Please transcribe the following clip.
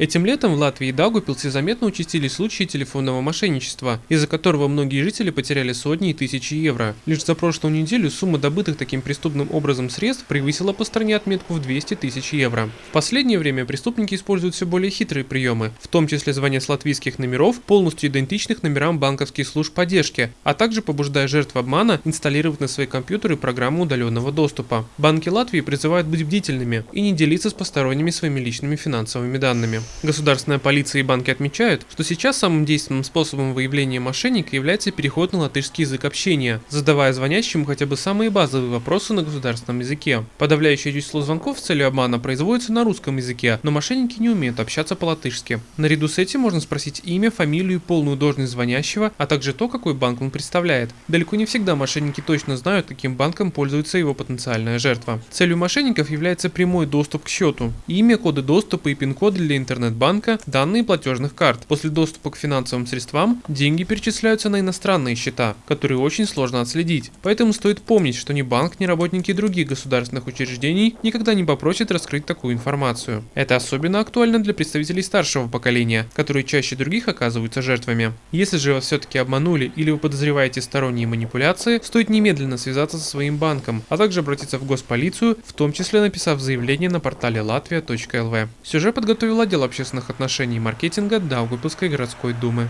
Этим летом в Латвии и Даугупилсе заметно участились случаи телефонного мошенничества, из-за которого многие жители потеряли сотни и тысячи евро. Лишь за прошлую неделю сумма добытых таким преступным образом средств превысила по стране отметку в 200 тысяч евро. В последнее время преступники используют все более хитрые приемы, в том числе звоня с латвийских номеров, полностью идентичных номерам банковских служб поддержки, а также побуждая жертв обмана инсталлировать на свои компьютеры программу удаленного доступа. Банки Латвии призывают быть бдительными и не делиться с посторонними своими личными финансовыми данными. Государственная полиция и банки отмечают, что сейчас самым действенным способом выявления мошенника является переход на латышский язык общения, задавая звонящему хотя бы самые базовые вопросы на государственном языке. Подавляющее число звонков с целью обмана производится на русском языке, но мошенники не умеют общаться по-латышски. Наряду с этим можно спросить имя, фамилию и полную должность звонящего, а также то, какой банк он представляет. Далеко не всегда мошенники точно знают, каким банком пользуется его потенциальная жертва. Целью мошенников является прямой доступ к счету. Имя, коды доступа и пин-коды для интернета интернет-банка данные платежных карт. После доступа к финансовым средствам деньги перечисляются на иностранные счета, которые очень сложно отследить. Поэтому стоит помнить, что ни банк, ни работники других государственных учреждений никогда не попросят раскрыть такую информацию. Это особенно актуально для представителей старшего поколения, которые чаще других оказываются жертвами. Если же вас все-таки обманули или вы подозреваете сторонние манипуляции, стоит немедленно связаться со своим банком, а также обратиться в госполицию, в том числе написав заявление на портале latvia.lv. Сюжет подготовил отдел общественных отношений и маркетинга Даугавпилской городской думы.